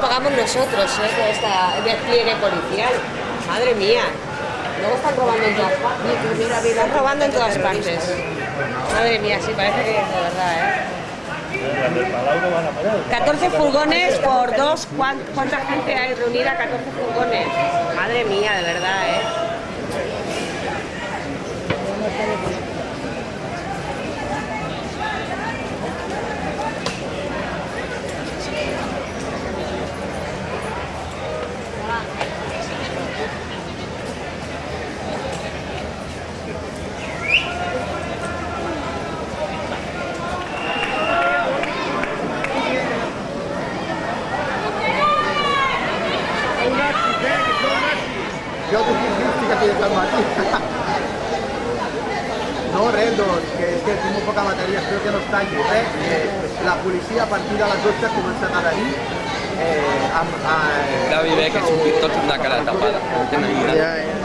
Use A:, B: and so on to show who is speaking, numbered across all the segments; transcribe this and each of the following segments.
A: pagamos nosotros, ¿eh? Todo este despliegue policial. Madre mía. Luego están robando en todas partes. Están robando en todas partes. Madre mía, sí, parece que es de verdad, ¿eh? 14 furgones por dos. ¿Cuán- ¿Cuánta gente hay reunida? 14 furgones. Madre mía, de verdad, ¿eh?
B: No, res, doncs, que és que molt poca bateria, espero que no es talli. Res, eh, la policia a partir de les 12 ha començat a venir eh, amb... Eh,
C: David ve que es un TikTok con una cara tapada. No tiene ni nada.
B: Ja, ja.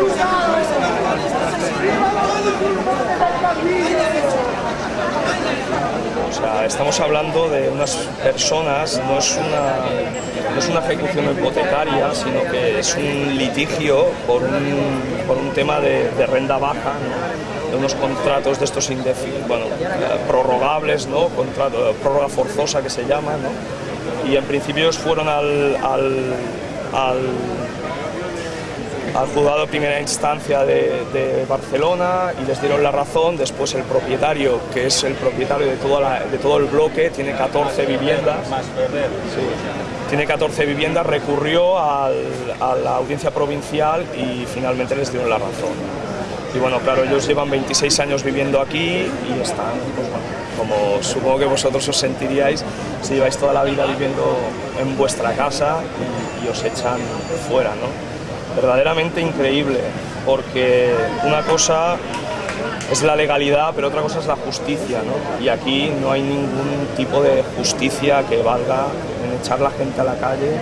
D: O sea, estamos hablando de unas personas, no es una, no es una ejecución hipotecaria, sino que es un litigio por un, por un tema de, de renta baja, de unos contratos de estos indefinidos, bueno, prorrogables, ¿no? Contrato, prórroga forzosa que se llama, ¿no? y en principio fueron al al juzgado de primera instancia de, Barcelona y les dieron la razón. Después el propietario, que es el propietario de, todo el bloque, tiene 14 viviendas. Tiene 14 viviendas, recurrió a la audiencia provincial y finalmente les dieron la razón. Y bueno, claro, ellos llevan 26 años viviendo aquí y están, pues bueno, como supongo que vosotros os sentiríais si lleváis toda la vida viviendo en vuestra casa y, y os echan fuera, ¿no? Verdaderamente increíble, porque una cosa es la legalidad, pero otra cosa es la justicia, ¿no? Y aquí no hay ningún tipo de justicia que valga en echar la gente a la calle.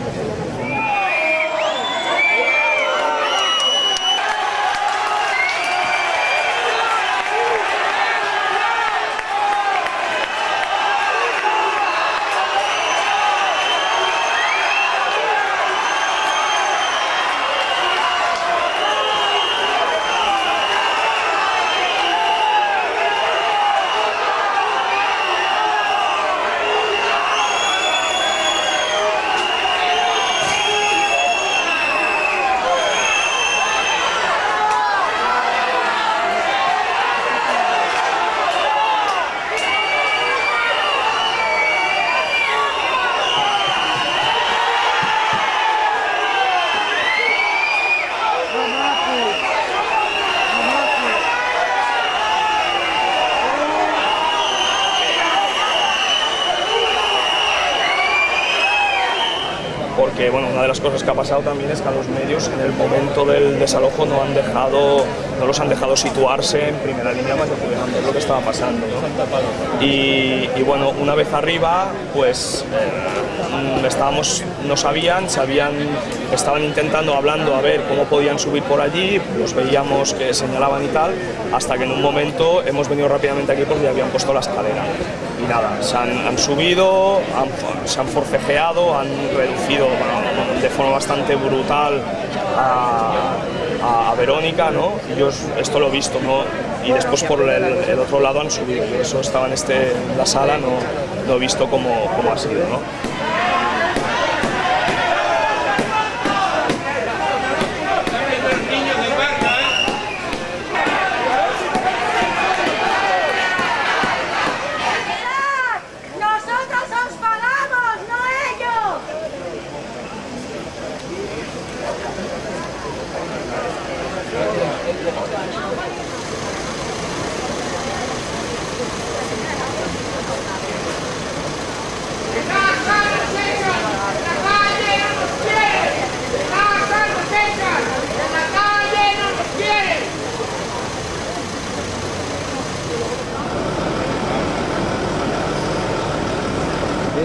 D: Porque bueno, una de las cosas que ha pasado también es que a los medios en el momento del desalojo no han dejado, no los han dejado situarse en primera línea para que pudieran ver lo que estaba pasando. Y, bueno, una vez arriba, pues eh, estábamos, no sabían, sabían, estaban intentando, hablando a ver cómo podían subir por allí, los veíamos que señalaban y tal, hasta que en un momento hemos venido rápidamente aquí porque habían puesto la escalera. Y nada, se han, subido, se han forcejeado, han reducido de forma bastante brutal a, Verónica, ¿no? Y yo esto lo he visto, ¿no? Y después por el, otro lado han subido. Yo eso estaba en, este, la sala, no, no he visto cómo, cómo ha sido, ¿no?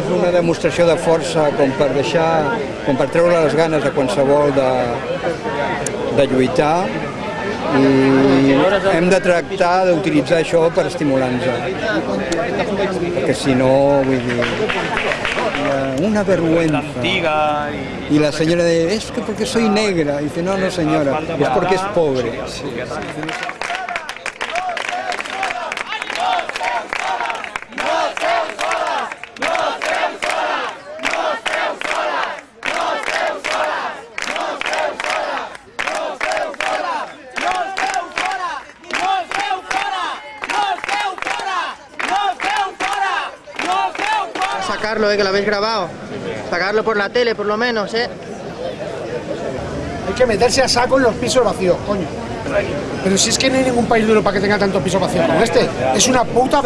E: És una demostració de força com per deixar, com per treure les ganes a qualsevol de, de lluitar i hem de tractar d'utilitzar això per estimular-nos. Perquè si no, vull dir, eh, una vergüenza. Y la señora dice, es que porque soy negra. Y dice, no, no señora, es porque es pobre.
F: Sacarlo, eh, que lo habéis grabado. Sacarlo por la tele, por lo menos, eh.
G: Hay que meterse a saco en los pisos vacíos, coño. Pero si es que no hay ningún país de Europa que tenga tantos pisos vacíos como este. Es una puta